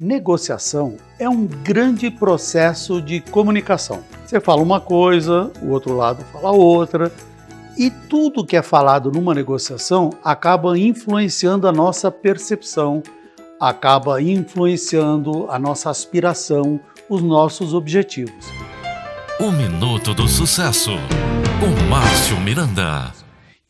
Negociação é um grande processo de comunicação. Você fala uma coisa, o outro lado fala outra, e tudo que é falado numa negociação acaba influenciando a nossa percepção, acaba influenciando a nossa aspiração, os nossos objetivos. O Minuto do Sucesso, com Márcio Miranda.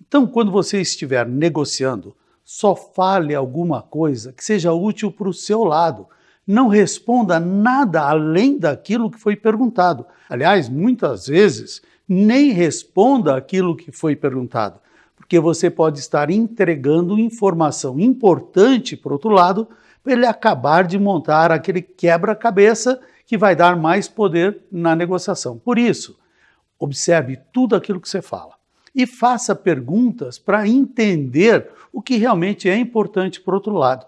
Então, quando você estiver negociando, só fale alguma coisa que seja útil para o seu lado. Não responda nada além daquilo que foi perguntado. Aliás, muitas vezes, nem responda aquilo que foi perguntado, porque você pode estar entregando informação importante para outro lado para ele acabar de montar aquele quebra-cabeça que vai dar mais poder na negociação. Por isso, observe tudo aquilo que você fala e faça perguntas para entender o que realmente é importante para o outro lado.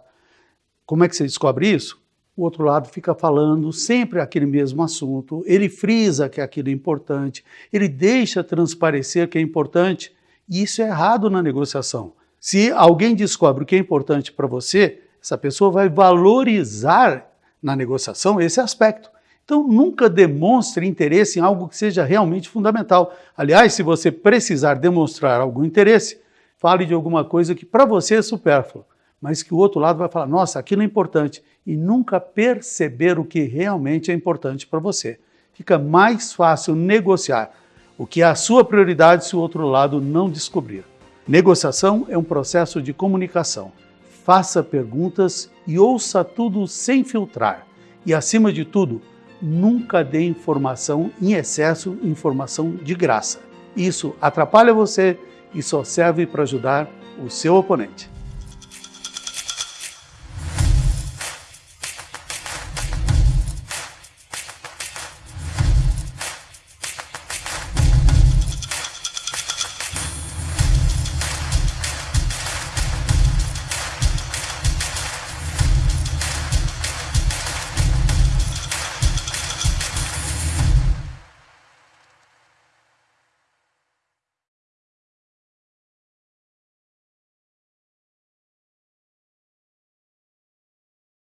Como é que você descobre isso? O outro lado fica falando sempre aquele mesmo assunto, ele frisa que aquilo é importante, ele deixa transparecer que é importante, e isso é errado na negociação. Se alguém descobre o que é importante para você, essa pessoa vai valorizar na negociação esse aspecto. Então, nunca demonstre interesse em algo que seja realmente fundamental. Aliás, se você precisar demonstrar algum interesse, fale de alguma coisa que para você é supérflua, mas que o outro lado vai falar, nossa, aquilo é importante, e nunca perceber o que realmente é importante para você. Fica mais fácil negociar o que é a sua prioridade se o outro lado não descobrir. Negociação é um processo de comunicação. Faça perguntas e ouça tudo sem filtrar. E, acima de tudo, nunca dê informação em excesso, informação de graça. Isso atrapalha você e só serve para ajudar o seu oponente.